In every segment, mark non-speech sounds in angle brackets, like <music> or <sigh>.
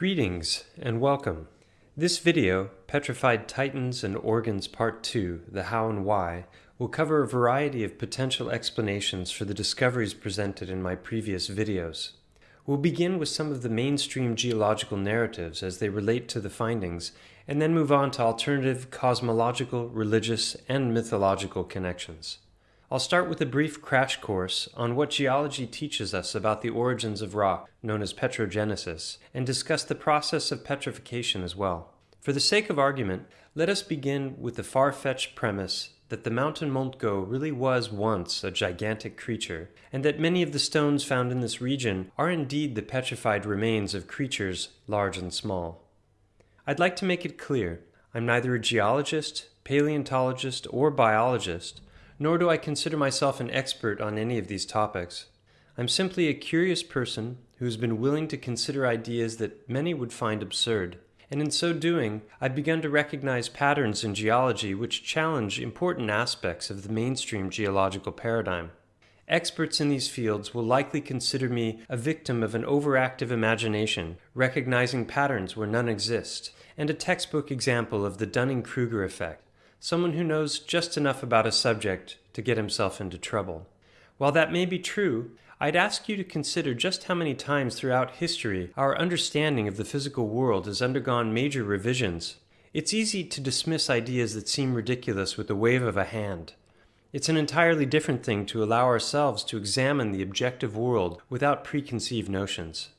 Greetings and welcome. This video, Petrified Titans and Organs Part 2, The How and Why, will cover a variety of potential explanations for the discoveries presented in my previous videos. We'll begin with some of the mainstream geological narratives as they relate to the findings, and then move on to alternative cosmological, religious, and mythological connections. I'll start with a brief crash course on what geology teaches us about the origins of rock, known as petrogenesis, and discuss the process of petrification as well. For the sake of argument, let us begin with the far-fetched premise that the mountain Montgo really was once a gigantic creature, and that many of the stones found in this region are indeed the petrified remains of creatures large and small. I'd like to make it clear, I'm neither a geologist, paleontologist, or biologist, nor do I consider myself an expert on any of these topics. I'm simply a curious person who has been willing to consider ideas that many would find absurd. And in so doing, I've begun to recognize patterns in geology which challenge important aspects of the mainstream geological paradigm. Experts in these fields will likely consider me a victim of an overactive imagination, recognizing patterns where none exist, and a textbook example of the Dunning-Kruger effect someone who knows just enough about a subject to get himself into trouble. While that may be true, I'd ask you to consider just how many times throughout history our understanding of the physical world has undergone major revisions. It's easy to dismiss ideas that seem ridiculous with the wave of a hand. It's an entirely different thing to allow ourselves to examine the objective world without preconceived notions.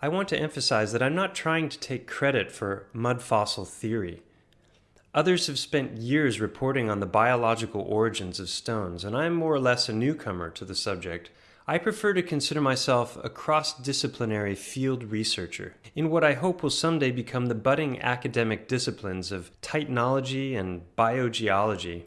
I want to emphasize that I'm not trying to take credit for mud fossil theory. Others have spent years reporting on the biological origins of stones, and I am more or less a newcomer to the subject. I prefer to consider myself a cross-disciplinary field researcher in what I hope will someday become the budding academic disciplines of titanology and biogeology.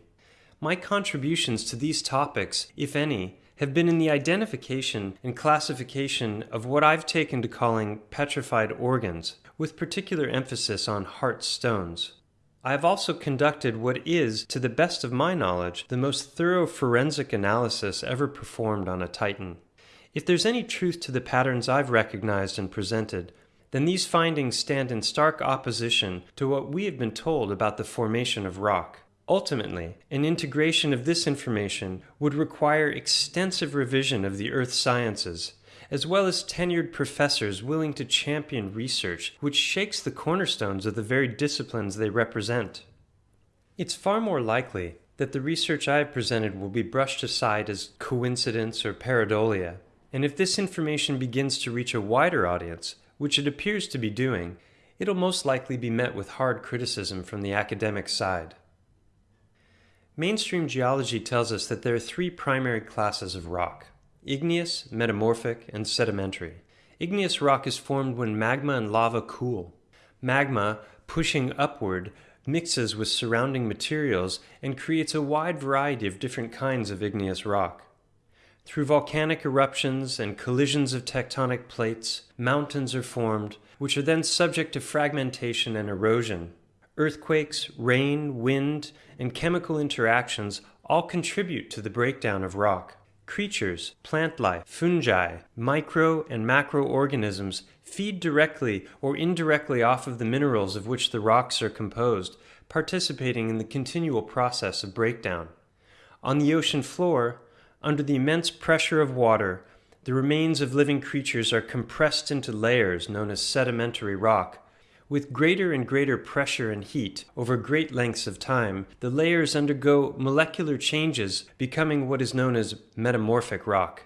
My contributions to these topics, if any, have been in the identification and classification of what I've taken to calling petrified organs, with particular emphasis on heart stones. I have also conducted what is, to the best of my knowledge, the most thorough forensic analysis ever performed on a Titan. If there's any truth to the patterns I've recognized and presented, then these findings stand in stark opposition to what we have been told about the formation of rock. Ultimately, an integration of this information would require extensive revision of the earth sciences, as well as tenured professors willing to champion research which shakes the cornerstones of the very disciplines they represent. It's far more likely that the research I have presented will be brushed aside as coincidence or pareidolia, and if this information begins to reach a wider audience, which it appears to be doing, it'll most likely be met with hard criticism from the academic side. Mainstream geology tells us that there are three primary classes of rock, igneous, metamorphic, and sedimentary. Igneous rock is formed when magma and lava cool. Magma, pushing upward, mixes with surrounding materials and creates a wide variety of different kinds of igneous rock. Through volcanic eruptions and collisions of tectonic plates, mountains are formed, which are then subject to fragmentation and erosion. Earthquakes, rain, wind, and chemical interactions all contribute to the breakdown of rock. Creatures, plant life, fungi, micro and macroorganisms feed directly or indirectly off of the minerals of which the rocks are composed, participating in the continual process of breakdown. On the ocean floor, under the immense pressure of water, the remains of living creatures are compressed into layers known as sedimentary rock, with greater and greater pressure and heat over great lengths of time, the layers undergo molecular changes, becoming what is known as metamorphic rock.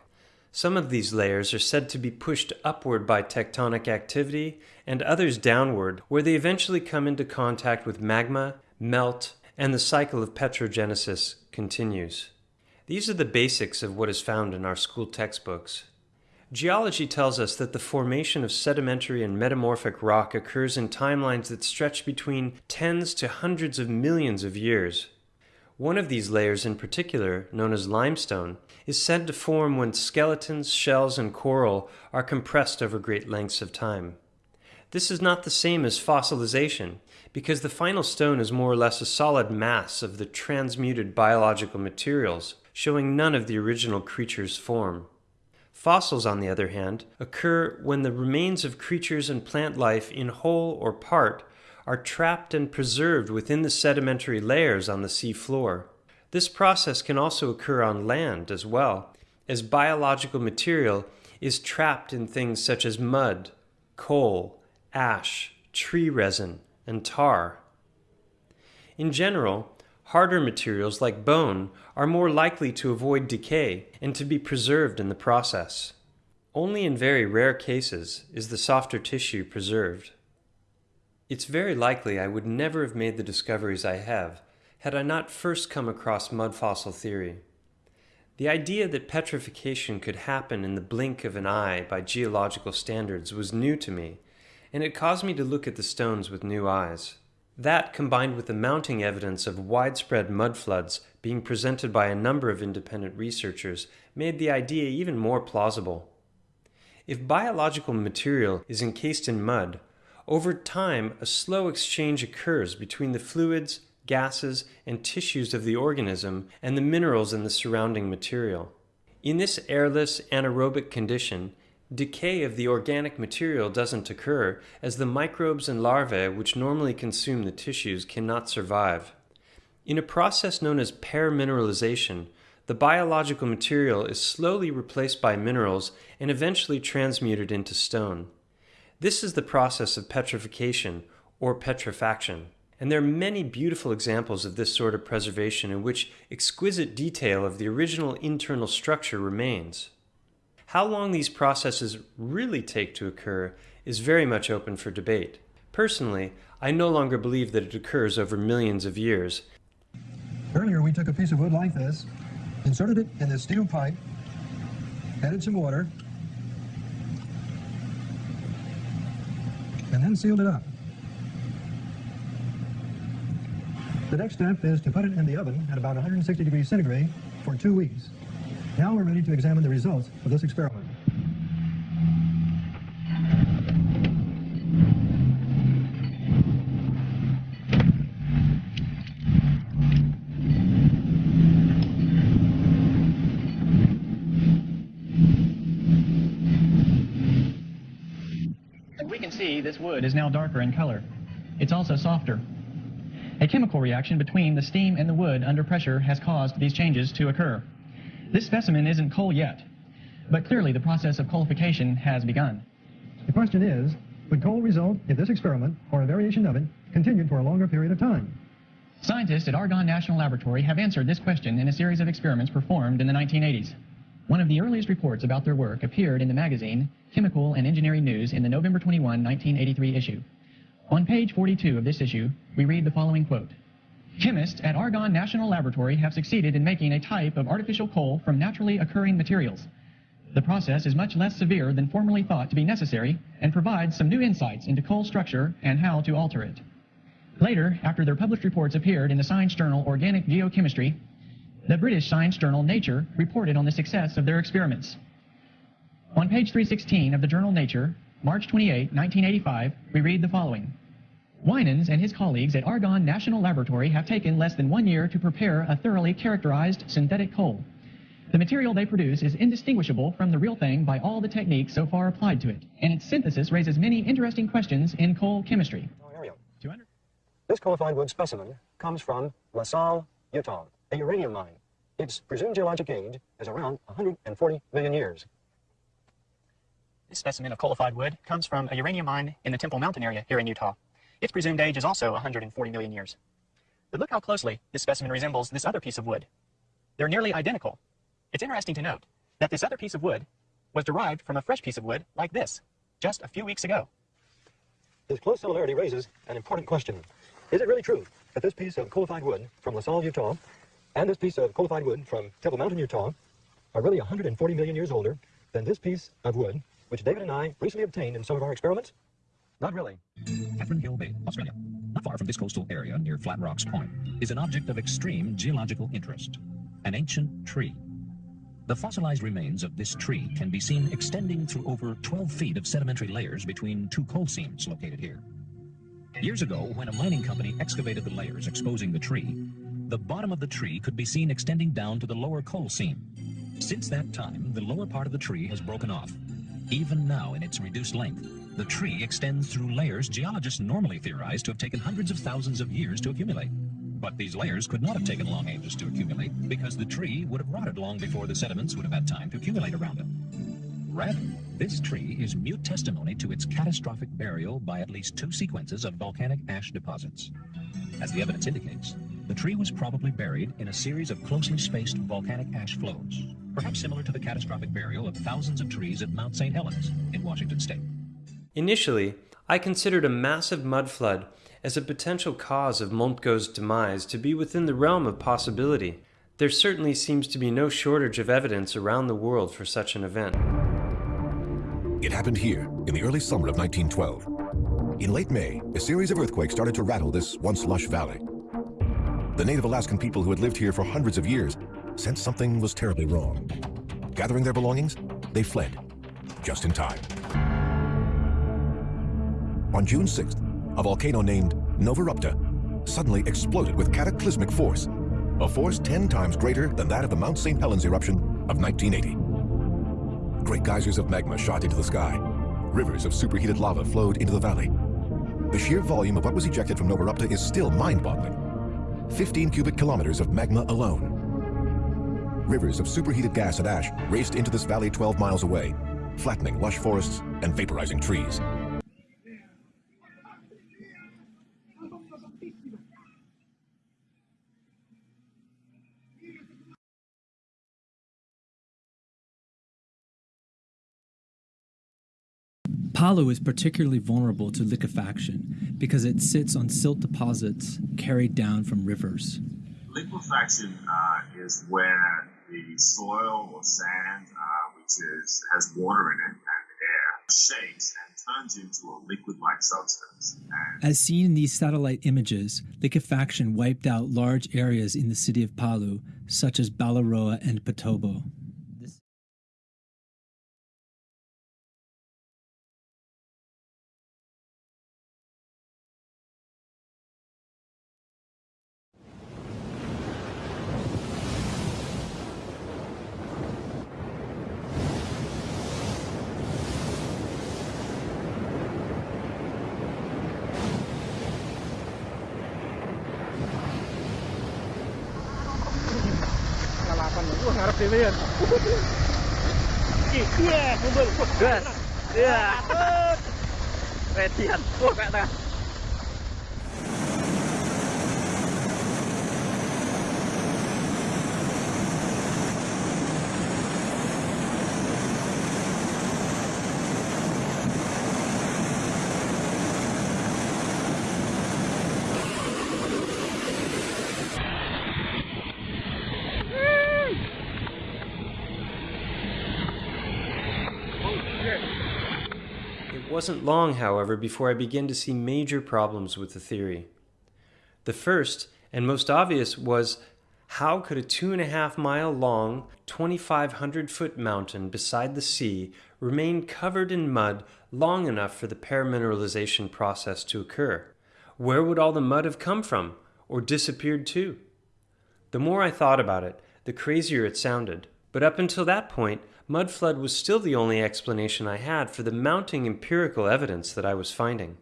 Some of these layers are said to be pushed upward by tectonic activity, and others downward, where they eventually come into contact with magma, melt, and the cycle of petrogenesis continues. These are the basics of what is found in our school textbooks. Geology tells us that the formation of sedimentary and metamorphic rock occurs in timelines that stretch between tens to hundreds of millions of years. One of these layers in particular, known as limestone, is said to form when skeletons, shells, and coral are compressed over great lengths of time. This is not the same as fossilization, because the final stone is more or less a solid mass of the transmuted biological materials, showing none of the original creature's form. Fossils, on the other hand, occur when the remains of creatures and plant life in whole or part are trapped and preserved within the sedimentary layers on the sea floor. This process can also occur on land as well, as biological material is trapped in things such as mud, coal, ash, tree resin, and tar. In general, harder materials like bone are more likely to avoid decay and to be preserved in the process. Only in very rare cases is the softer tissue preserved. It's very likely I would never have made the discoveries I have had I not first come across mud fossil theory. The idea that petrification could happen in the blink of an eye by geological standards was new to me, and it caused me to look at the stones with new eyes. That, combined with the mounting evidence of widespread mud floods being presented by a number of independent researchers, made the idea even more plausible. If biological material is encased in mud, over time a slow exchange occurs between the fluids, gases, and tissues of the organism and the minerals in the surrounding material. In this airless anaerobic condition, Decay of the organic material doesn't occur as the microbes and larvae which normally consume the tissues cannot survive. In a process known as permineralization, the biological material is slowly replaced by minerals and eventually transmuted into stone. This is the process of petrification or petrifaction. And there are many beautiful examples of this sort of preservation in which exquisite detail of the original internal structure remains. How long these processes really take to occur is very much open for debate. Personally, I no longer believe that it occurs over millions of years. Earlier we took a piece of wood like this, inserted it in this steel pipe, added some water, and then sealed it up. The next step is to put it in the oven at about 160 degrees centigrade for two weeks. Now we're ready to examine the results of this experiment. We can see this wood is now darker in color. It's also softer. A chemical reaction between the steam and the wood under pressure has caused these changes to occur. This specimen isn't coal yet, but clearly the process of coalification has begun. The question is, would coal result if this experiment, or a variation of it, continued for a longer period of time? Scientists at Argonne National Laboratory have answered this question in a series of experiments performed in the 1980s. One of the earliest reports about their work appeared in the magazine Chemical and Engineering News in the November 21, 1983 issue. On page 42 of this issue, we read the following quote. Chemists at Argonne National Laboratory have succeeded in making a type of artificial coal from naturally occurring materials. The process is much less severe than formerly thought to be necessary and provides some new insights into coal structure and how to alter it. Later, after their published reports appeared in the science journal Organic Geochemistry, the British science journal Nature reported on the success of their experiments. On page 316 of the journal Nature, March 28, 1985, we read the following. Winans and his colleagues at Argonne National Laboratory have taken less than one year to prepare a thoroughly characterized synthetic coal. The material they produce is indistinguishable from the real thing by all the techniques so far applied to it, and its synthesis raises many interesting questions in coal chemistry. Oh, this coalified wood specimen comes from La Sal, Utah, a uranium mine. Its presumed geologic age is around 140 million years. This specimen of coalified wood comes from a uranium mine in the Temple Mountain area here in Utah. Its presumed age is also 140 million years. But look how closely this specimen resembles this other piece of wood. They're nearly identical. It's interesting to note that this other piece of wood was derived from a fresh piece of wood like this, just a few weeks ago. This close similarity raises an important question. Is it really true that this piece of coalified wood from La Sal, Utah, and this piece of coalified wood from Temple Mountain, Utah, are really 140 million years older than this piece of wood, which David and I recently obtained in some of our experiments? Not really. Catherine Hill Bay, Australia, not far from this coastal area near Flat Rocks Point, is an object of extreme geological interest, an ancient tree. The fossilized remains of this tree can be seen extending through over 12 feet of sedimentary layers between two coal seams located here. Years ago, when a mining company excavated the layers exposing the tree, the bottom of the tree could be seen extending down to the lower coal seam. Since that time, the lower part of the tree has broken off. Even now, in its reduced length, the tree extends through layers geologists normally theorize to have taken hundreds of thousands of years to accumulate. But these layers could not have taken long ages to accumulate because the tree would have rotted long before the sediments would have had time to accumulate around it. Rather, this tree is mute testimony to its catastrophic burial by at least two sequences of volcanic ash deposits. As the evidence indicates, the tree was probably buried in a series of closely spaced volcanic ash flows, perhaps similar to the catastrophic burial of thousands of trees at Mount St. Helens in Washington state. Initially, I considered a massive mud flood as a potential cause of Montgo's demise to be within the realm of possibility. There certainly seems to be no shortage of evidence around the world for such an event. It happened here in the early summer of 1912. In late May, a series of earthquakes started to rattle this once lush valley. The native Alaskan people who had lived here for hundreds of years sensed something was terribly wrong. Gathering their belongings, they fled, just in time. On June 6th, a volcano named Novarupta suddenly exploded with cataclysmic force, a force 10 times greater than that of the Mount St. Helens eruption of 1980. Great geysers of magma shot into the sky. Rivers of superheated lava flowed into the valley. The sheer volume of what was ejected from Novarupta is still mind-boggling. 15 cubic kilometers of magma alone. Rivers of superheated gas and ash raced into this valley 12 miles away, flattening lush forests and vaporizing trees. Palu is particularly vulnerable to liquefaction because it sits on silt deposits carried down from rivers. Liquefaction uh, is where the soil or sand, uh, which is has water in it and air, shakes and turns into a liquid-like substance. And As seen in these satellite images, liquefaction wiped out large areas in the city of Palu, such as Balaroa and Petobo. Wah, ngarep dhewe ya. Iki, wah. Gas. Ya. Redian. Wah, kayak tengah. Wasn't long, however, before I began to see major problems with the theory. The first and most obvious was how could a two and a half mile long, 2,500 foot mountain beside the sea remain covered in mud long enough for the permineralization process to occur? Where would all the mud have come from, or disappeared to? The more I thought about it, the crazier it sounded. But up until that point, mud flood was still the only explanation I had for the mounting empirical evidence that I was finding.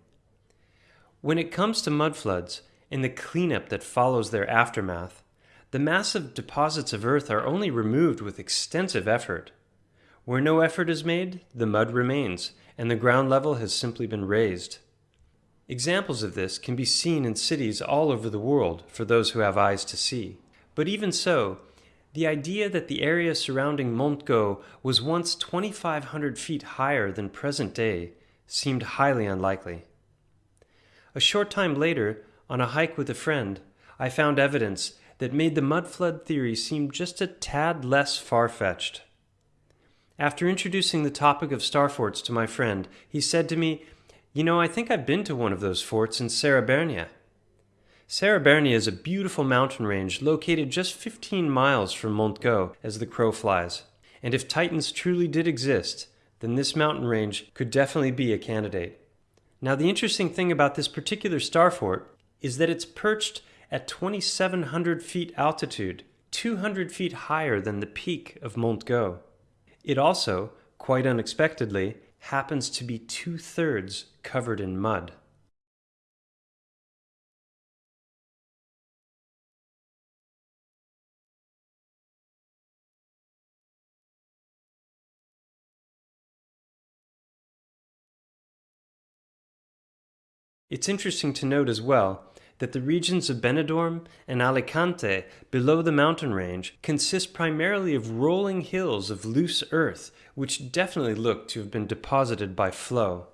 When it comes to mud floods and the cleanup that follows their aftermath, the massive deposits of earth are only removed with extensive effort. Where no effort is made, the mud remains, and the ground level has simply been raised. Examples of this can be seen in cities all over the world for those who have eyes to see. But even so, the idea that the area surrounding Montgo was once 2,500 feet higher than present day seemed highly unlikely. A short time later, on a hike with a friend, I found evidence that made the mud flood theory seem just a tad less far fetched. After introducing the topic of star forts to my friend, he said to me, You know, I think I've been to one of those forts in Serra Bernia is a beautiful mountain range located just 15 miles from Montgo as the crow flies. And if Titans truly did exist, then this mountain range could definitely be a candidate. Now, the interesting thing about this particular star fort is that it's perched at 2,700 feet altitude, 200 feet higher than the peak of Montgo. It also, quite unexpectedly, happens to be two thirds covered in mud. It's interesting to note as well that the regions of Benidorm and Alicante below the mountain range consist primarily of rolling hills of loose earth which definitely look to have been deposited by flow.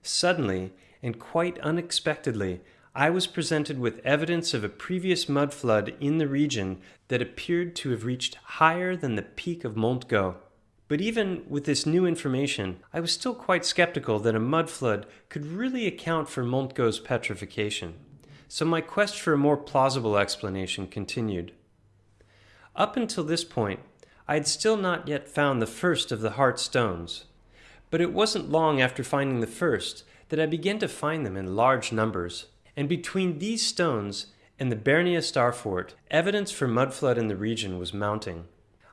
Suddenly, and quite unexpectedly, I was presented with evidence of a previous mud flood in the region that appeared to have reached higher than the peak of Montgo. But even with this new information, I was still quite skeptical that a mud flood could really account for Montgo's petrification. So my quest for a more plausible explanation continued. Up until this point, I had still not yet found the first of the heart stones. But it wasn't long after finding the first that I began to find them in large numbers. And between these stones and the Bernia Star Fort, evidence for mud flood in the region was mounting.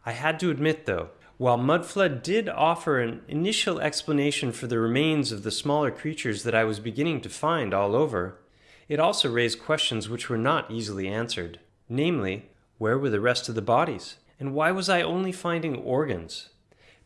I had to admit, though, while Mudflood did offer an initial explanation for the remains of the smaller creatures that I was beginning to find all over, it also raised questions which were not easily answered. Namely, where were the rest of the bodies? And why was I only finding organs?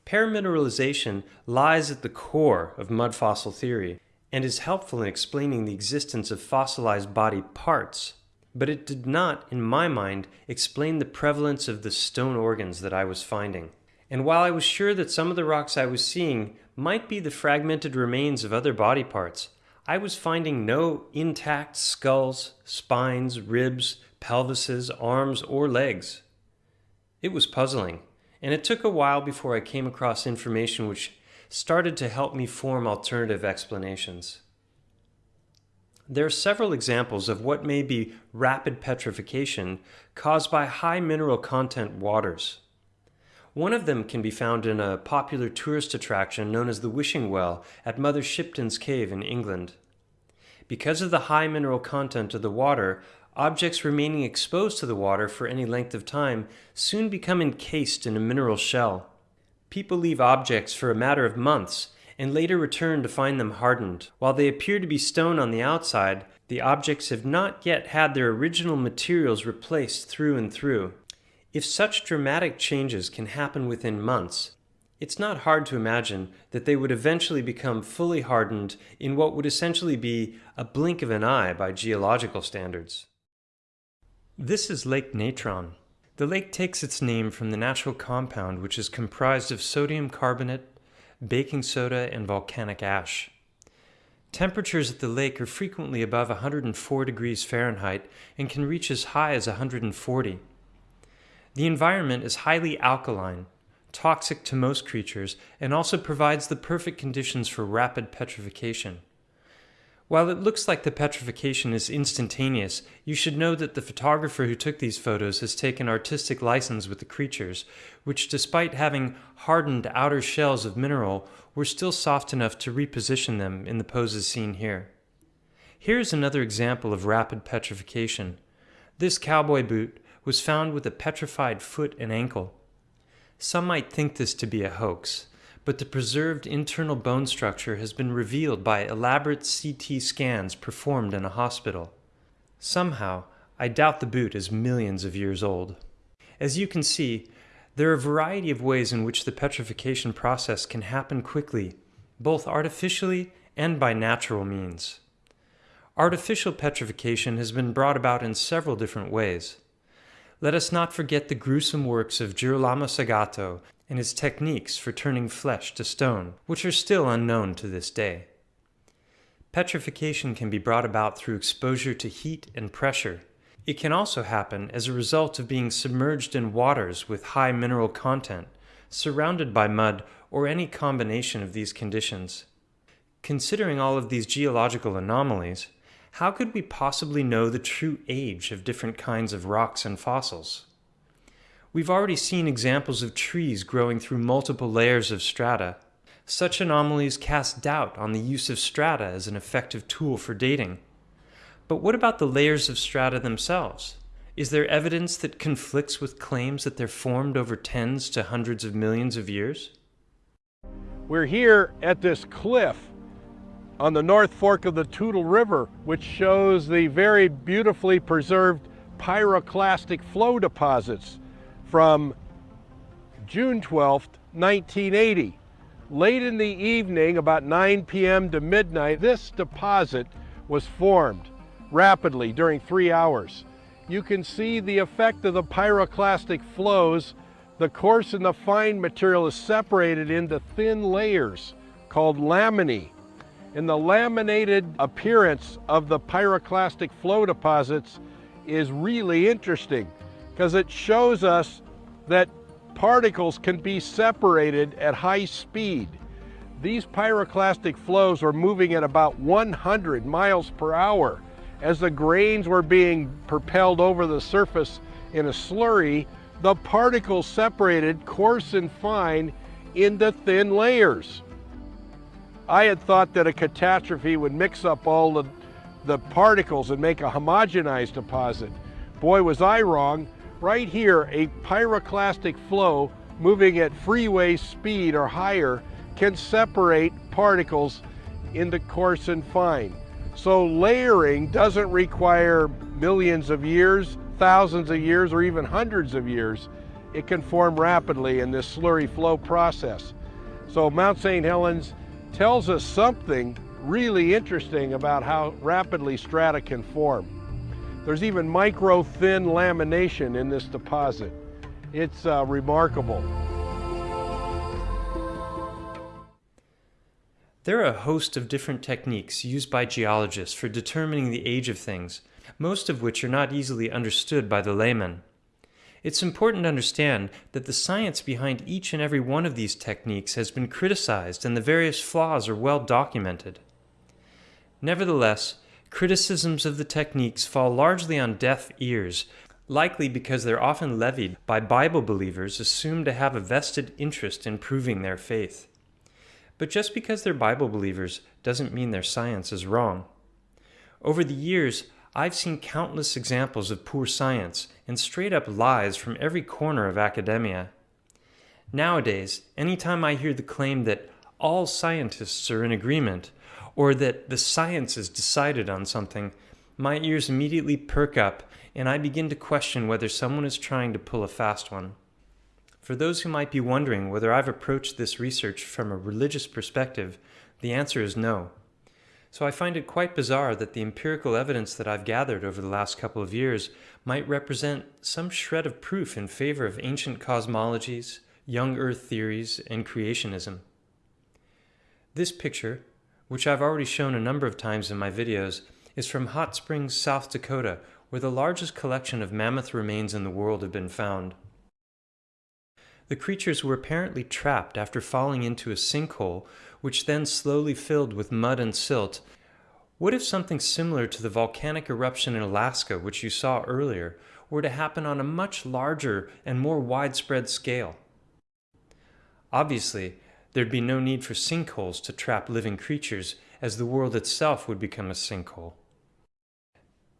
Permineralization lies at the core of mud fossil theory and is helpful in explaining the existence of fossilized body parts, but it did not, in my mind, explain the prevalence of the stone organs that I was finding. And while I was sure that some of the rocks I was seeing might be the fragmented remains of other body parts, I was finding no intact skulls, spines, ribs, pelvises, arms, or legs. It was puzzling, and it took a while before I came across information which started to help me form alternative explanations. There are several examples of what may be rapid petrification caused by high mineral content waters. One of them can be found in a popular tourist attraction known as the Wishing Well at Mother Shipton's Cave in England. Because of the high mineral content of the water, objects remaining exposed to the water for any length of time soon become encased in a mineral shell. People leave objects for a matter of months and later return to find them hardened. While they appear to be stone on the outside, the objects have not yet had their original materials replaced through and through. If such dramatic changes can happen within months, it's not hard to imagine that they would eventually become fully hardened in what would essentially be a blink of an eye by geological standards. This is Lake Natron. The lake takes its name from the natural compound which is comprised of sodium carbonate, baking soda, and volcanic ash. Temperatures at the lake are frequently above 104 degrees Fahrenheit and can reach as high as 140. The environment is highly alkaline, toxic to most creatures, and also provides the perfect conditions for rapid petrification. While it looks like the petrification is instantaneous, you should know that the photographer who took these photos has taken artistic license with the creatures, which despite having hardened outer shells of mineral, were still soft enough to reposition them in the poses seen here. Here is another example of rapid petrification. This cowboy boot was found with a petrified foot and ankle. Some might think this to be a hoax, but the preserved internal bone structure has been revealed by elaborate CT scans performed in a hospital. Somehow, I doubt the boot is millions of years old. As you can see, there are a variety of ways in which the petrification process can happen quickly, both artificially and by natural means. Artificial petrification has been brought about in several different ways let us not forget the gruesome works of Girolamo Segato and his techniques for turning flesh to stone, which are still unknown to this day. Petrification can be brought about through exposure to heat and pressure. It can also happen as a result of being submerged in waters with high mineral content, surrounded by mud, or any combination of these conditions. Considering all of these geological anomalies, how could we possibly know the true age of different kinds of rocks and fossils? We've already seen examples of trees growing through multiple layers of strata. Such anomalies cast doubt on the use of strata as an effective tool for dating. But what about the layers of strata themselves? Is there evidence that conflicts with claims that they're formed over tens to hundreds of millions of years? We're here at this cliff on the North Fork of the Toutle River, which shows the very beautifully preserved pyroclastic flow deposits from June 12, 1980. Late in the evening, about 9 p.m. to midnight, this deposit was formed rapidly during three hours. You can see the effect of the pyroclastic flows. The coarse and the fine material is separated into thin layers called laminae. And the laminated appearance of the pyroclastic flow deposits is really interesting because it shows us that particles can be separated at high speed. These pyroclastic flows were moving at about 100 miles per hour. As the grains were being propelled over the surface in a slurry, the particles separated coarse and fine into thin layers. I had thought that a catastrophe would mix up all the, the particles and make a homogenized deposit. Boy, was I wrong. Right here, a pyroclastic flow moving at freeway speed or higher can separate particles into coarse and fine. So layering doesn't require millions of years, thousands of years, or even hundreds of years. It can form rapidly in this slurry flow process. So Mount St. Helens tells us something really interesting about how rapidly strata can form. There's even micro thin lamination in this deposit. It's uh, remarkable. There are a host of different techniques used by geologists for determining the age of things, most of which are not easily understood by the layman. It's important to understand that the science behind each and every one of these techniques has been criticized and the various flaws are well documented. Nevertheless, criticisms of the techniques fall largely on deaf ears, likely because they're often levied by Bible believers assumed to have a vested interest in proving their faith. But just because they're Bible believers doesn't mean their science is wrong. Over the years, I've seen countless examples of poor science and straight up lies from every corner of academia. Nowadays, anytime I hear the claim that all scientists are in agreement, or that the science has decided on something, my ears immediately perk up and I begin to question whether someone is trying to pull a fast one. For those who might be wondering whether I've approached this research from a religious perspective, the answer is no. So I find it quite bizarre that the empirical evidence that I've gathered over the last couple of years might represent some shred of proof in favor of ancient cosmologies, young Earth theories, and creationism. This picture which I've already shown a number of times in my videos, is from Hot Springs, South Dakota, where the largest collection of mammoth remains in the world have been found. The creatures were apparently trapped after falling into a sinkhole, which then slowly filled with mud and silt. What if something similar to the volcanic eruption in Alaska, which you saw earlier, were to happen on a much larger and more widespread scale? Obviously, There'd be no need for sinkholes to trap living creatures, as the world itself would become a sinkhole.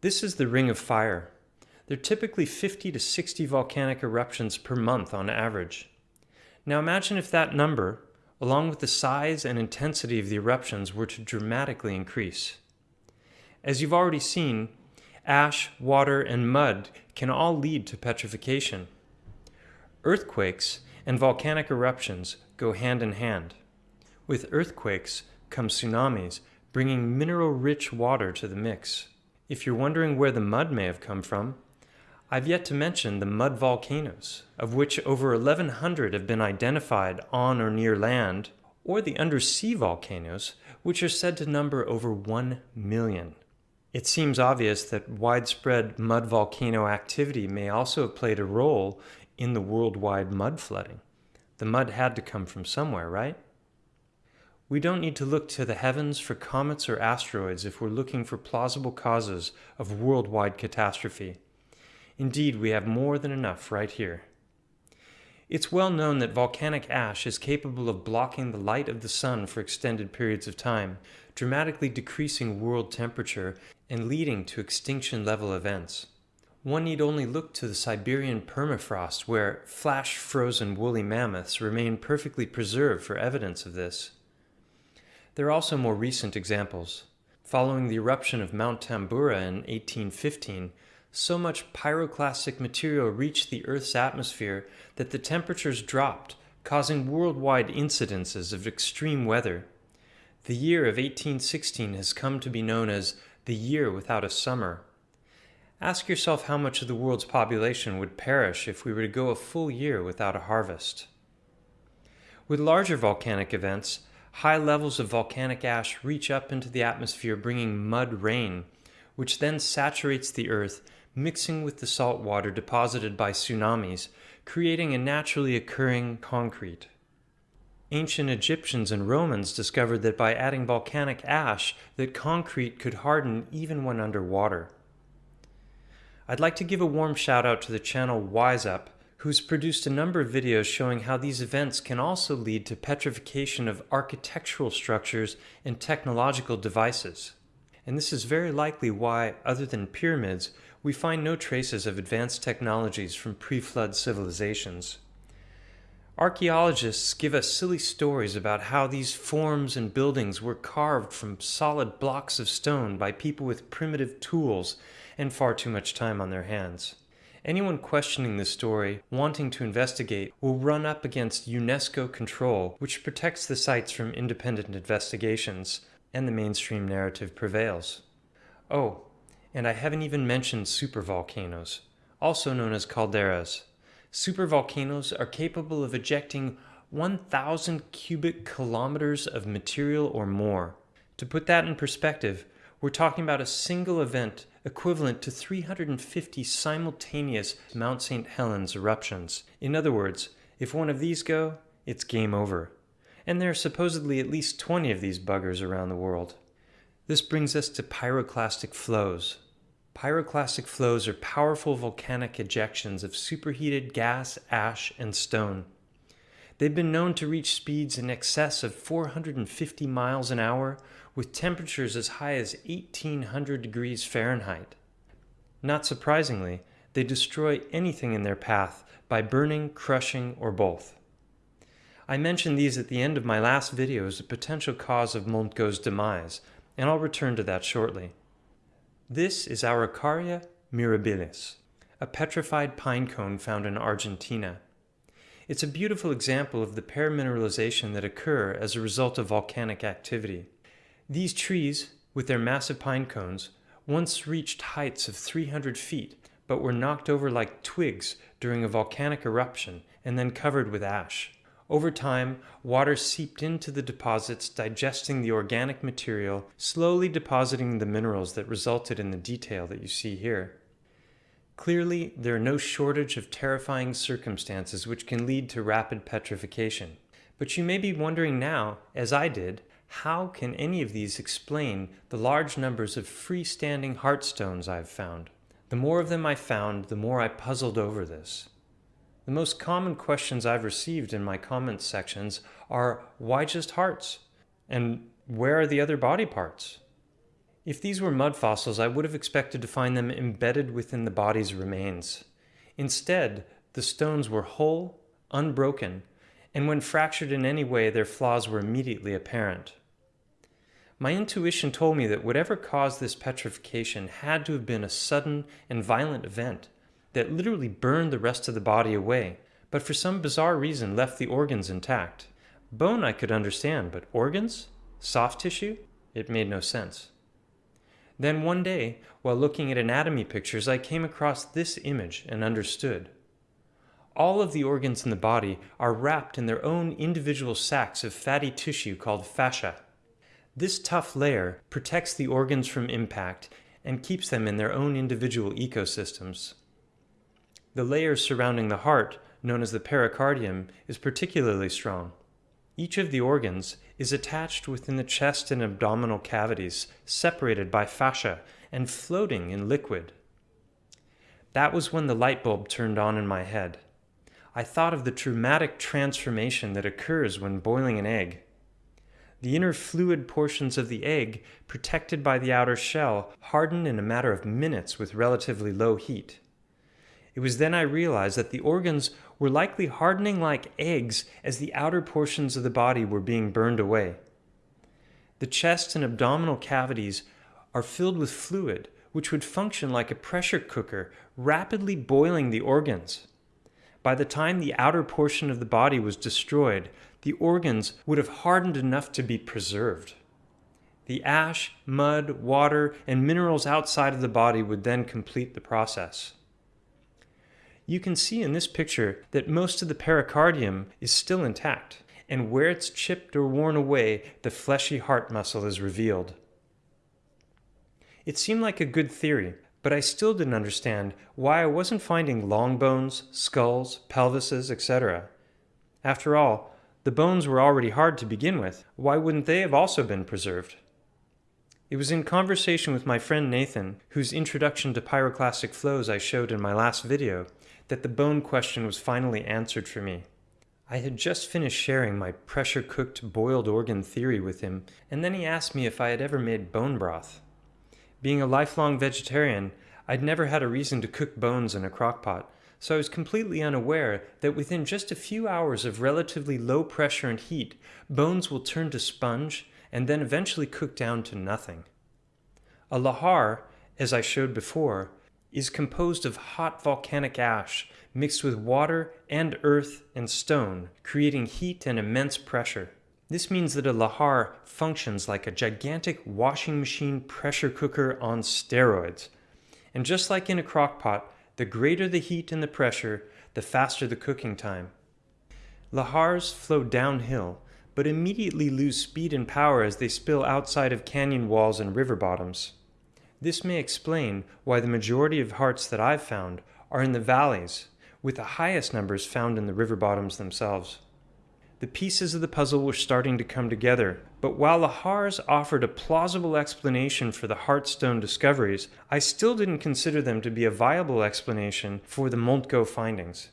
This is the Ring of Fire. There are typically 50 to 60 volcanic eruptions per month on average. Now imagine if that number, along with the size and intensity of the eruptions, were to dramatically increase. As you've already seen, ash, water, and mud can all lead to petrification. Earthquakes and volcanic eruptions go hand in hand. With earthquakes come tsunamis, bringing mineral-rich water to the mix. If you're wondering where the mud may have come from, I've yet to mention the mud volcanoes, of which over 1,100 have been identified on or near land, or the undersea volcanoes, which are said to number over 1 million. It seems obvious that widespread mud volcano activity may also have played a role in the worldwide mud flooding. The mud had to come from somewhere, right? We don't need to look to the heavens for comets or asteroids if we're looking for plausible causes of worldwide catastrophe. Indeed, we have more than enough right here. It's well known that volcanic ash is capable of blocking the light of the sun for extended periods of time, dramatically decreasing world temperature and leading to extinction level events. One need only look to the Siberian permafrost where flash frozen woolly mammoths remain perfectly preserved for evidence of this. There are also more recent examples. Following the eruption of Mount Tambora in 1815, so much pyroclastic material reached the Earth's atmosphere that the temperatures dropped, causing worldwide incidences of extreme weather. The year of 1816 has come to be known as the year without a summer. Ask yourself how much of the world's population would perish if we were to go a full year without a harvest. With larger volcanic events, high levels of volcanic ash reach up into the atmosphere, bringing mud rain, which then saturates the earth, mixing with the salt water deposited by tsunamis, creating a naturally occurring concrete. Ancient Egyptians and Romans discovered that by adding volcanic ash, that concrete could harden even when underwater. I'd like to give a warm shout out to the channel WiseUp, who's produced a number of videos showing how these events can also lead to petrification of architectural structures and technological devices. And this is very likely why, other than pyramids, we find no traces of advanced technologies from pre-flood civilizations. Archaeologists give us silly stories about how these forms and buildings were carved from solid blocks of stone by people with primitive tools and far too much time on their hands. Anyone questioning this story, wanting to investigate, will run up against UNESCO control, which protects the sites from independent investigations, and the mainstream narrative prevails. Oh, and I haven't even mentioned supervolcanoes, also known as calderas. Supervolcanoes are capable of ejecting 1,000 cubic kilometers of material or more. To put that in perspective, we're talking about a single event equivalent to 350 simultaneous Mount St. Helens eruptions. In other words, if one of these go, it's game over. And there are supposedly at least 20 of these buggers around the world. This brings us to pyroclastic flows. Pyroclastic flows are powerful volcanic ejections of superheated gas, ash, and stone. They've been known to reach speeds in excess of 450 miles an hour with temperatures as high as 1800 degrees Fahrenheit. Not surprisingly, they destroy anything in their path by burning, crushing, or both. I mentioned these at the end of my last video as a potential cause of Montgo's demise, and I'll return to that shortly. This is Araucaria mirabilis, a petrified pine cone found in Argentina. It's a beautiful example of the permineralization that occur as a result of volcanic activity. These trees, with their massive pine cones, once reached heights of 300 feet, but were knocked over like twigs during a volcanic eruption and then covered with ash. Over time, water seeped into the deposits, digesting the organic material, slowly depositing the minerals that resulted in the detail that you see here. Clearly, there are no shortage of terrifying circumstances which can lead to rapid petrification. But you may be wondering now, as I did, how can any of these explain the large numbers of freestanding heartstones I've found? The more of them I found, the more I puzzled over this. The most common questions I've received in my comments sections are why just hearts? And where are the other body parts? If these were mud fossils, I would have expected to find them embedded within the body's remains. Instead, the stones were whole, unbroken, and when fractured in any way, their flaws were immediately apparent. My intuition told me that whatever caused this petrification had to have been a sudden and violent event that literally burned the rest of the body away, but for some bizarre reason left the organs intact. Bone I could understand, but organs? Soft tissue? It made no sense. Then one day, while looking at anatomy pictures, I came across this image and understood. All of the organs in the body are wrapped in their own individual sacs of fatty tissue called fascia. This tough layer protects the organs from impact and keeps them in their own individual ecosystems. The layer surrounding the heart, known as the pericardium, is particularly strong. Each of the organs is attached within the chest and abdominal cavities, separated by fascia and floating in liquid. That was when the light bulb turned on in my head. I thought of the traumatic transformation that occurs when boiling an egg. The inner fluid portions of the egg, protected by the outer shell, harden in a matter of minutes with relatively low heat. It was then I realized that the organs were likely hardening like eggs as the outer portions of the body were being burned away. The chest and abdominal cavities are filled with fluid, which would function like a pressure cooker, rapidly boiling the organs. By the time the outer portion of the body was destroyed, the organs would have hardened enough to be preserved. The ash, mud, water, and minerals outside of the body would then complete the process. You can see in this picture that most of the pericardium is still intact, and where it's chipped or worn away, the fleshy heart muscle is revealed. It seemed like a good theory, but I still didn't understand why I wasn't finding long bones, skulls, pelvises, etc. After all, the bones were already hard to begin with. Why wouldn't they have also been preserved? It was in conversation with my friend Nathan, whose introduction to pyroclastic flows I showed in my last video, that the bone question was finally answered for me. I had just finished sharing my pressure cooked boiled organ theory with him, and then he asked me if I had ever made bone broth. Being a lifelong vegetarian, I'd never had a reason to cook bones in a crockpot, so I was completely unaware that within just a few hours of relatively low pressure and heat, bones will turn to sponge and then eventually cook down to nothing. A lahar, as I showed before, is composed of hot volcanic ash mixed with water and earth and stone, creating heat and immense pressure. This means that a lahar functions like a gigantic washing machine pressure cooker on steroids. And just like in a crockpot, the greater the heat and the pressure, the faster the cooking time. Lahars flow downhill, but immediately lose speed and power as they spill outside of canyon walls and river bottoms. This may explain why the majority of hearts that I've found are in the valleys, with the highest numbers found in the river bottoms themselves. The pieces of the puzzle were starting to come together, but while Lahars offered a plausible explanation for the Heartstone discoveries, I still didn't consider them to be a viable explanation for the Montgó findings.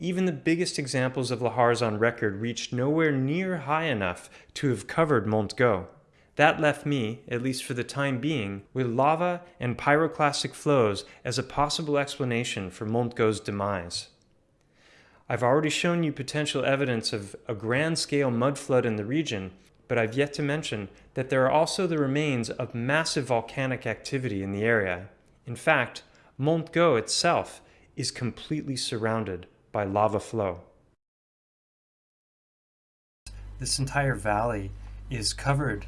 Even the biggest examples of Lahars on record reached nowhere near high enough to have covered Montgó. That left me, at least for the time being, with lava and pyroclastic flows as a possible explanation for Montgó's demise. I've already shown you potential evidence of a grand-scale mud flood in the region, but I've yet to mention that there are also the remains of massive volcanic activity in the area. In fact, Montgó itself is completely surrounded by lava flow. This entire valley is covered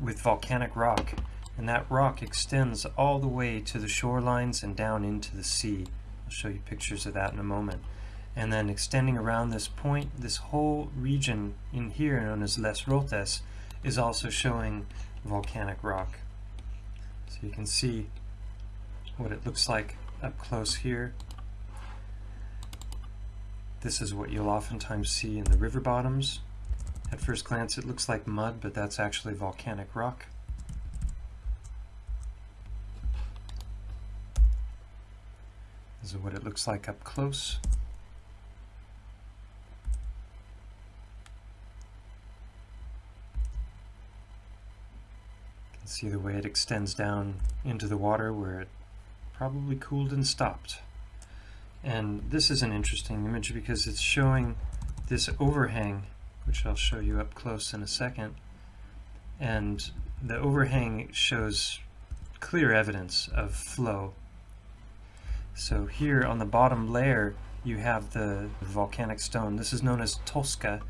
with volcanic rock, and that rock extends all the way to the shorelines and down into the sea. I'll show you pictures of that in a moment. And then extending around this point, this whole region in here known as Les Rotes is also showing volcanic rock. So you can see what it looks like up close here. This is what you'll oftentimes see in the river bottoms at first glance it looks like mud, but that's actually volcanic rock. This is what it looks like up close. You can see the way it extends down into the water where it probably cooled and stopped. And this is an interesting image because it's showing this overhang which I'll show you up close in a second. And the overhang shows clear evidence of flow. So here on the bottom layer you have the volcanic stone. This is known as tosca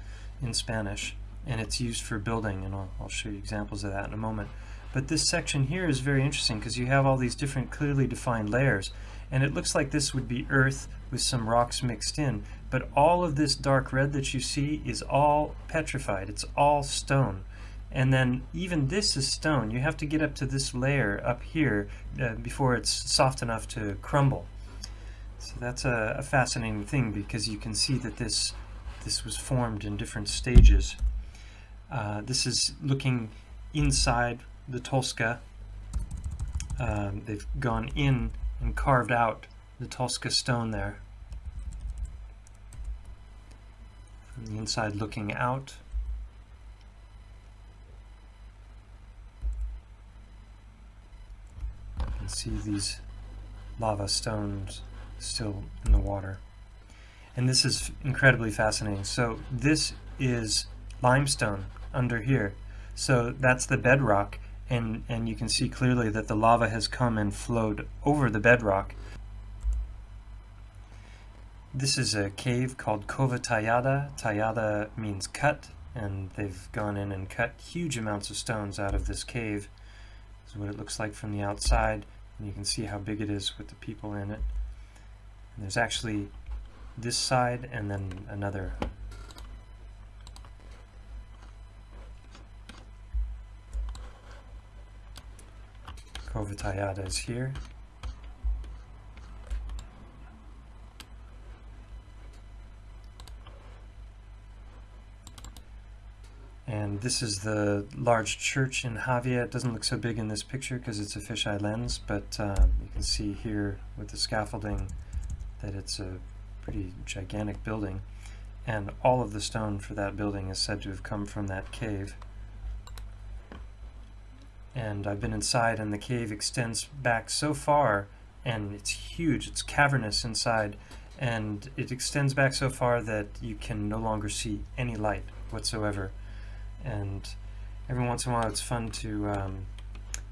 in Spanish and it's used for building and I'll, I'll show you examples of that in a moment. But this section here is very interesting because you have all these different clearly defined layers and it looks like this would be earth with some rocks mixed in but all of this dark red that you see is all petrified. It's all stone. And then even this is stone. You have to get up to this layer up here uh, before it's soft enough to crumble. So that's a, a fascinating thing because you can see that this this was formed in different stages. Uh, this is looking inside the Tosca. Um, they've gone in and carved out the Tosca stone there. The inside looking out. You can see these lava stones still in the water. And this is incredibly fascinating. So this is limestone under here. So that's the bedrock, and, and you can see clearly that the lava has come and flowed over the bedrock this is a cave called Cova Tallada. Tallada means cut, and they've gone in and cut huge amounts of stones out of this cave. This is what it looks like from the outside, and you can see how big it is with the people in it. And there's actually this side and then another Cova Tallada is here. And this is the large church in Jávea. It doesn't look so big in this picture because it's a fisheye lens, but um, you can see here with the scaffolding that it's a pretty gigantic building. And all of the stone for that building is said to have come from that cave. And I've been inside and the cave extends back so far and it's huge, it's cavernous inside and it extends back so far that you can no longer see any light whatsoever and every once in a while it's fun to, um,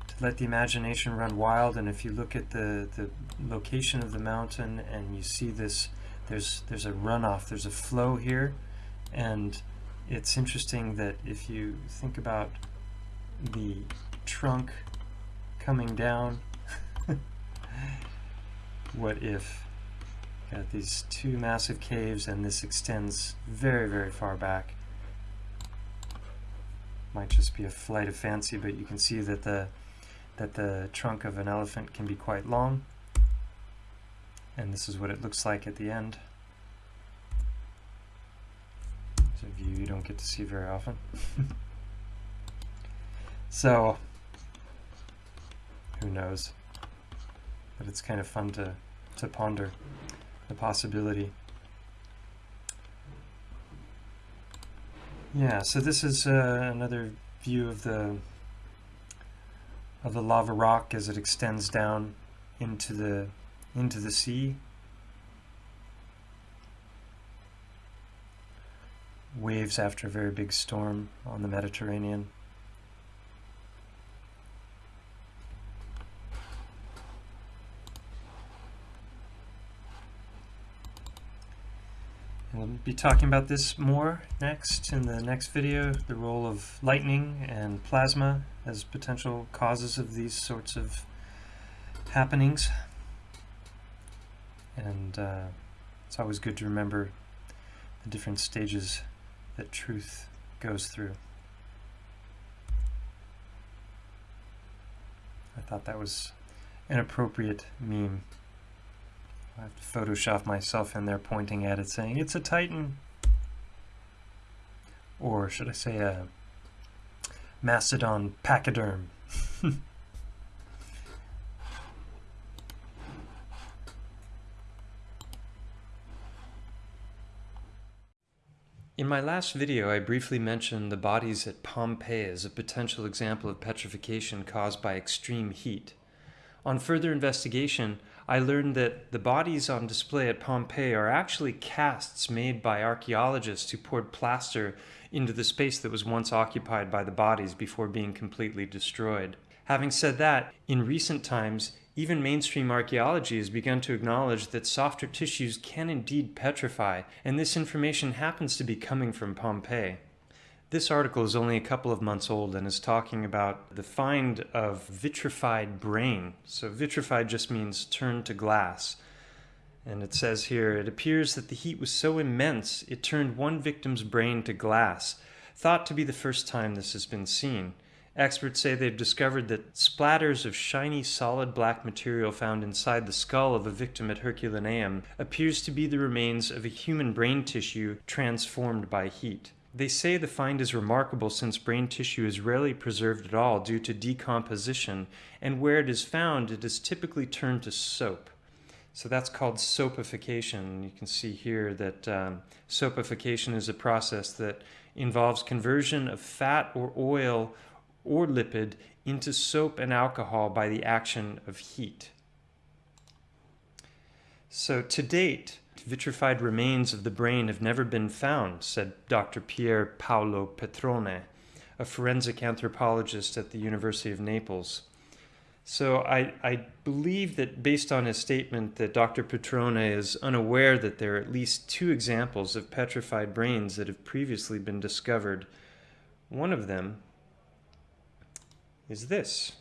to let the imagination run wild and if you look at the, the location of the mountain and you see this there's there's a runoff there's a flow here and it's interesting that if you think about the trunk coming down <laughs> what if got these two massive caves and this extends very very far back might just be a flight of fancy, but you can see that the that the trunk of an elephant can be quite long. And this is what it looks like at the end. It's a view you don't get to see very often. <laughs> so, who knows? But it's kind of fun to, to ponder the possibility. Yeah, so this is uh, another view of the of the lava rock as it extends down into the into the sea. Waves after a very big storm on the Mediterranean. We'll be talking about this more next in the next video, the role of lightning and plasma as potential causes of these sorts of happenings. And uh, it's always good to remember the different stages that truth goes through. I thought that was an appropriate meme. I have to Photoshop myself in there pointing at it saying, it's a Titan. Or should I say a Mastodon pachyderm. <laughs> In my last video, I briefly mentioned the bodies at Pompeii as a potential example of petrification caused by extreme heat. On further investigation, I learned that the bodies on display at Pompeii are actually casts made by archaeologists who poured plaster into the space that was once occupied by the bodies before being completely destroyed. Having said that, in recent times, even mainstream archaeology has begun to acknowledge that softer tissues can indeed petrify, and this information happens to be coming from Pompeii. This article is only a couple of months old and is talking about the find of vitrified brain. So vitrified just means turned to glass. And it says here, it appears that the heat was so immense it turned one victim's brain to glass, thought to be the first time this has been seen. Experts say they've discovered that splatters of shiny solid black material found inside the skull of a victim at Herculaneum appears to be the remains of a human brain tissue transformed by heat. They say the find is remarkable since brain tissue is rarely preserved at all due to decomposition, and where it is found, it is typically turned to soap. So that's called soapification. You can see here that um, soapification is a process that involves conversion of fat or oil or lipid into soap and alcohol by the action of heat. So to date, vitrified remains of the brain have never been found, said Dr. Pier Paolo Petrone, a forensic anthropologist at the University of Naples. So I, I believe that based on his statement that Dr. Petrone is unaware that there are at least two examples of petrified brains that have previously been discovered. One of them is this.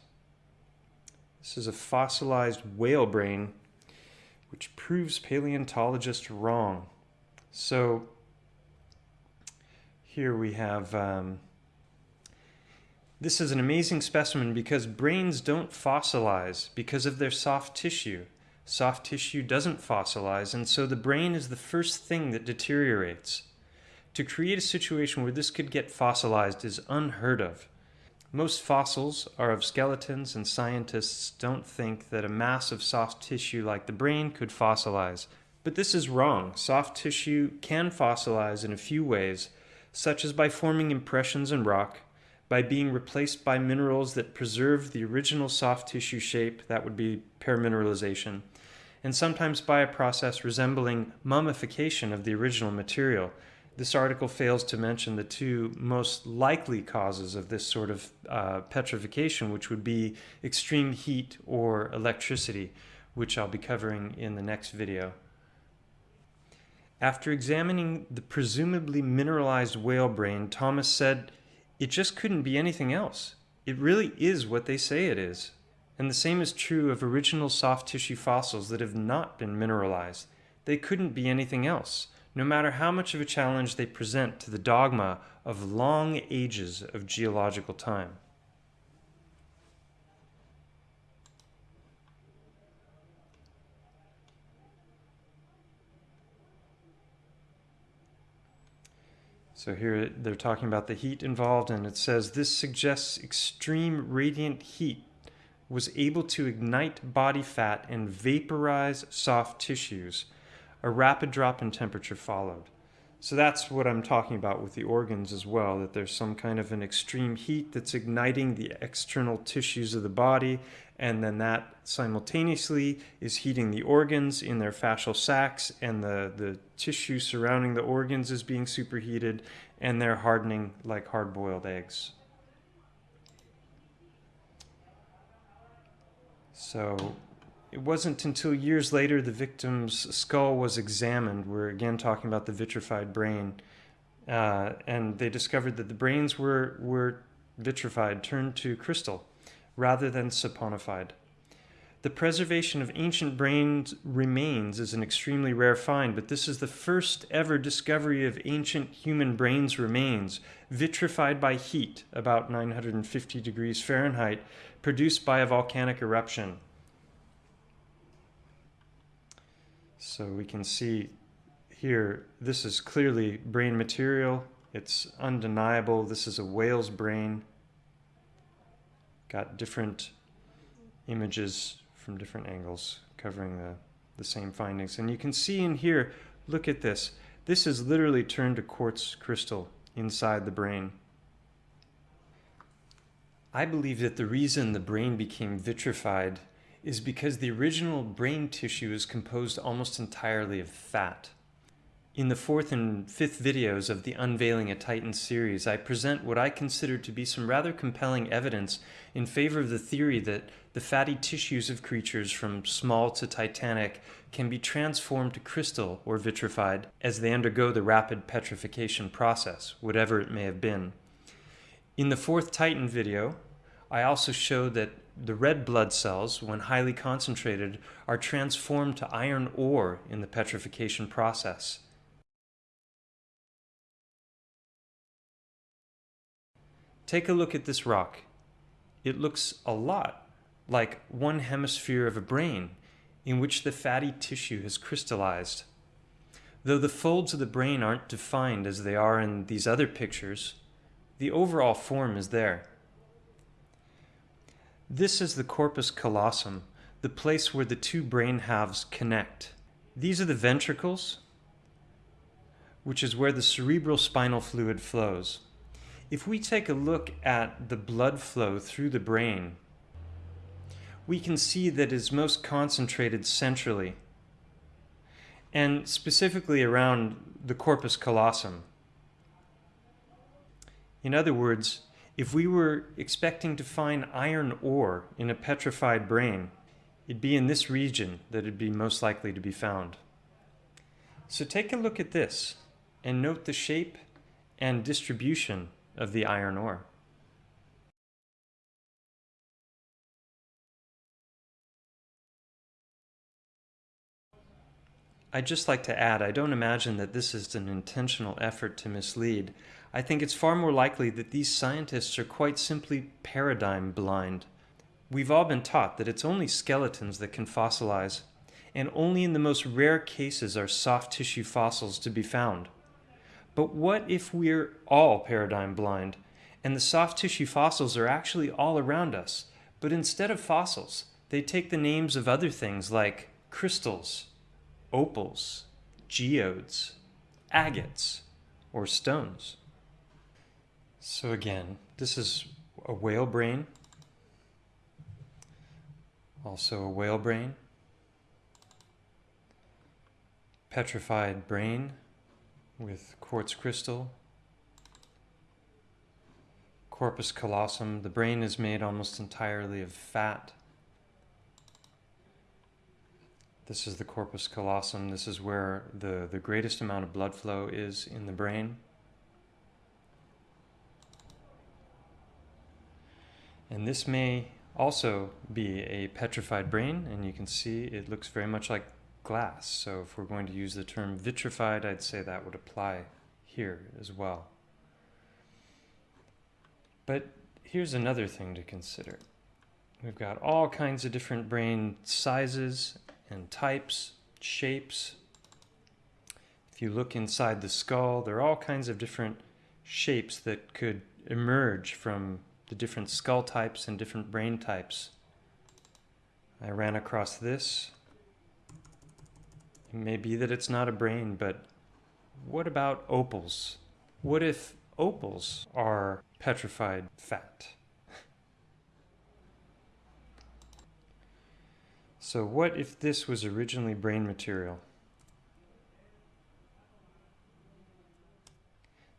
This is a fossilized whale brain which proves paleontologists wrong. So here we have um, this is an amazing specimen because brains don't fossilize because of their soft tissue. Soft tissue doesn't fossilize, and so the brain is the first thing that deteriorates. To create a situation where this could get fossilized is unheard of. Most fossils are of skeletons, and scientists don't think that a mass of soft tissue like the brain could fossilize. But this is wrong. Soft tissue can fossilize in a few ways, such as by forming impressions in rock, by being replaced by minerals that preserve the original soft tissue shape, that would be permineralization, and sometimes by a process resembling mummification of the original material. This article fails to mention the two most likely causes of this sort of uh, petrification, which would be extreme heat or electricity, which I'll be covering in the next video. After examining the presumably mineralized whale brain, Thomas said it just couldn't be anything else. It really is what they say it is. And the same is true of original soft tissue fossils that have not been mineralized. They couldn't be anything else, no matter how much of a challenge they present to the dogma of long ages of geological time. So here they're talking about the heat involved, and it says this suggests extreme radiant heat was able to ignite body fat and vaporize soft tissues. A rapid drop in temperature followed. So that's what I'm talking about with the organs as well, that there's some kind of an extreme heat that's igniting the external tissues of the body, and then that simultaneously is heating the organs in their fascial sacs, and the, the tissue surrounding the organs is being superheated, and they're hardening like hard-boiled eggs. So it wasn't until years later the victim's skull was examined. We're again talking about the vitrified brain. Uh, and they discovered that the brains were, were vitrified, turned to crystal, rather than saponified. The preservation of ancient brains remains is an extremely rare find, but this is the first ever discovery of ancient human brains remains, vitrified by heat, about 950 degrees Fahrenheit, produced by a volcanic eruption. So we can see here, this is clearly brain material. It's undeniable. This is a whale's brain. Got different images from different angles covering the, the same findings. And you can see in here, look at this. This is literally turned to quartz crystal inside the brain. I believe that the reason the brain became vitrified is because the original brain tissue is composed almost entirely of fat. In the fourth and fifth videos of the Unveiling a Titan series, I present what I consider to be some rather compelling evidence in favor of the theory that the fatty tissues of creatures from small to titanic can be transformed to crystal or vitrified as they undergo the rapid petrification process, whatever it may have been. In the fourth Titan video, I also showed that the red blood cells, when highly concentrated, are transformed to iron ore in the petrification process. Take a look at this rock. It looks a lot like one hemisphere of a brain in which the fatty tissue has crystallized. Though the folds of the brain aren't defined as they are in these other pictures, the overall form is there. This is the corpus callosum, the place where the two brain halves connect. These are the ventricles, which is where the cerebral spinal fluid flows. if we take a look at the blood flow through the brain, we can see that it's most concentrated centrally and specifically around the corpus callosum. In other words, if we were expecting to find iron ore in a petrified brain, it'd be in this region that it'd be most likely to be found. So take a look at this and note the shape and distribution of the iron ore. I'd just like to add, I don't imagine that this is an intentional effort to mislead. I think it's far more likely that these scientists are quite simply paradigm blind. We've all been taught that it's only skeletons that can fossilize, and only in the most rare cases are soft tissue fossils to be found. But what if we're all paradigm blind, and the soft tissue fossils are actually all around us, but instead of fossils, they take the names of other things like crystals, opals, geodes, agates, or stones. So again, this is a whale brain, also a whale brain, petrified brain with quartz crystal, corpus callosum. The brain is made almost entirely of fat. This is the corpus callosum. This is where the, the greatest amount of blood flow is in the brain. And this may also be a petrified brain, and you can see it looks very much like glass. So if we're going to use the term vitrified, I'd say that would apply here as well. But here's another thing to consider. We've got all kinds of different brain sizes and types, shapes. If you look inside the skull, there are all kinds of different shapes that could emerge from the different skull types and different brain types. I ran across this. It may be that it's not a brain, but what about opals? What if opals are petrified fat? <laughs> So what if this was originally brain material?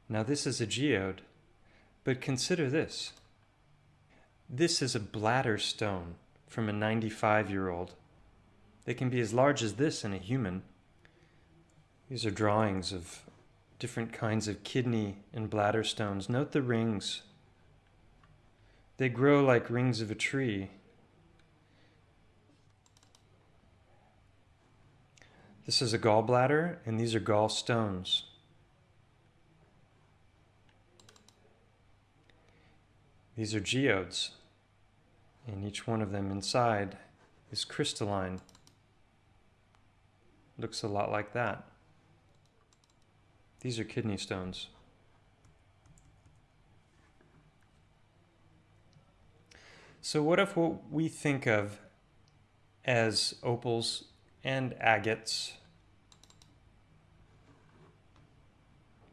Now this is a geode, but consider this. This is a bladder stone from a 95-year-old. They can be as large as this in a human. These are drawings of different kinds of kidney and bladder stones. Note the rings. They grow like rings of a tree This is a gallbladder, and these are gallstones. These are geodes, and each one of them inside is crystalline. Looks a lot like that. These are kidney stones. So what if what we think of as opals and agates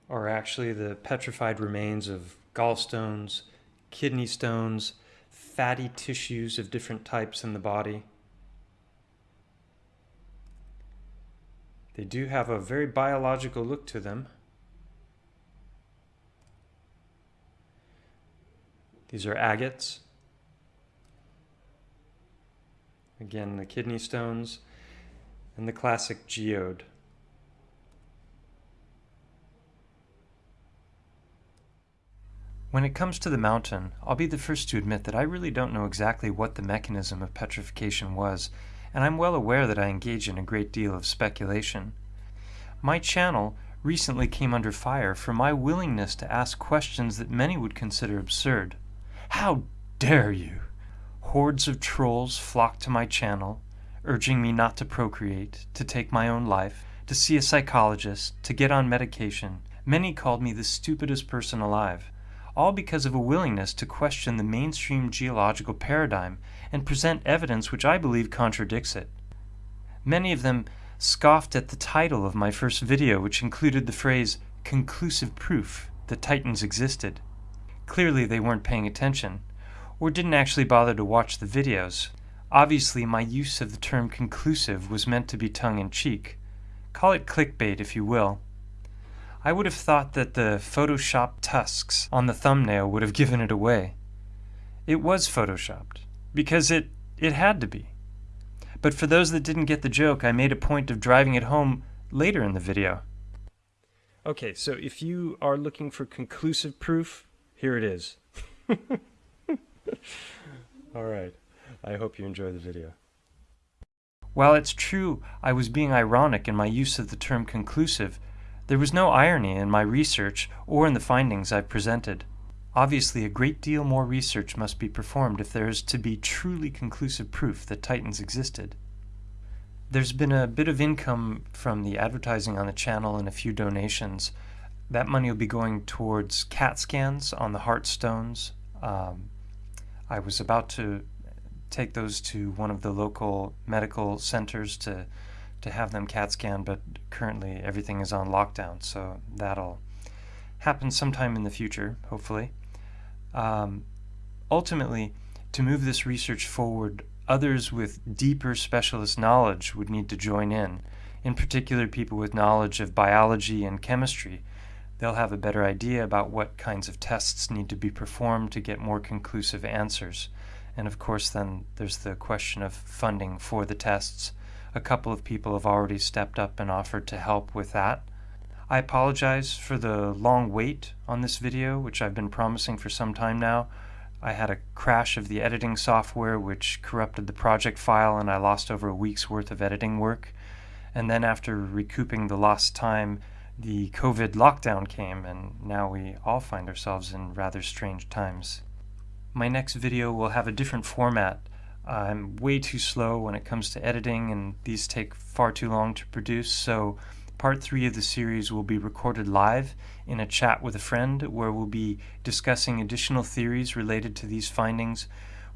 are actually the petrified remains of gallstones, kidney stones, fatty tissues of different types in the body. They do have a very biological look to them. These are agates. Again, the kidney stones and the classic geode. When it comes to the mountain, I'll be the first to admit that I really don't know exactly what the mechanism of petrification was, and I'm well aware that I engage in a great deal of speculation. My channel recently came under fire for my willingness to ask questions that many would consider absurd. How dare you! Hordes of trolls flocked to my channel, urging me not to procreate, to take my own life, to see a psychologist, to get on medication. Many called me the stupidest person alive, all because of a willingness to question the mainstream geological paradigm and present evidence which I believe contradicts it. Many of them scoffed at the title of my first video, which included the phrase conclusive proof that Titans existed. Clearly, they weren't paying attention, or didn't actually bother to watch the videos. Obviously, my use of the term conclusive was meant to be tongue in cheek. Call it clickbait if you will. I would have thought that the Photoshop tusks on the thumbnail would have given it away. It was photoshopped, because it, it had to be. But for those that didn't get the joke, I made a point of driving it home later in the video. Okay, so if you are looking for conclusive proof, here it is. <laughs> All right. I hope you enjoy the video. While it's true I was being ironic in my use of the term conclusive, there was no irony in my research or in the findings I've presented. Obviously, a great deal more research must be performed if there is to be truly conclusive proof that Titans existed. There's been a bit of income from the advertising on the channel and a few donations. That money will be going towards CAT scans on the heart stones. Um, I was about to take those to one of the local medical centers to to have them CAT scan, but currently everything is on lockdown, so that'll happen sometime in the future, hopefully. Um, ultimately, to move this research forward, others with deeper specialist knowledge would need to join in, in particular people with knowledge of biology and chemistry. They'll have a better idea about what kinds of tests need to be performed to get more conclusive answers. And of course, then there's the question of funding for the tests. A couple of people have already stepped up and offered to help with that. I apologize for the long wait on this video, which I've been promising for some time now. I had a crash of the editing software which corrupted the project file and I lost over a week's worth of editing work. And then after recouping the lost time, the COVID lockdown came and now we all find ourselves in rather strange times. My next video will have a different format. I'm way too slow when it comes to editing and these take far too long to produce, so part three of the series will be recorded live in a chat with a friend where we'll be discussing additional theories related to these findings.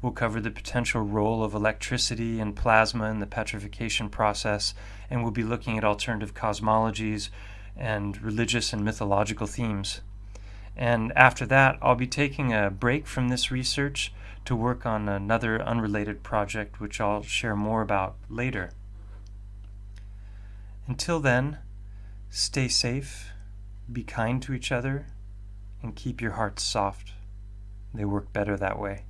We'll cover the potential role of electricity and plasma in the petrification process, and we'll be looking at alternative cosmologies and religious and mythological themes. And after that, I'll be taking a break from this research to work on another unrelated project, which I'll share more about later. Until then, stay safe, be kind to each other, and keep your hearts soft. They work better that way.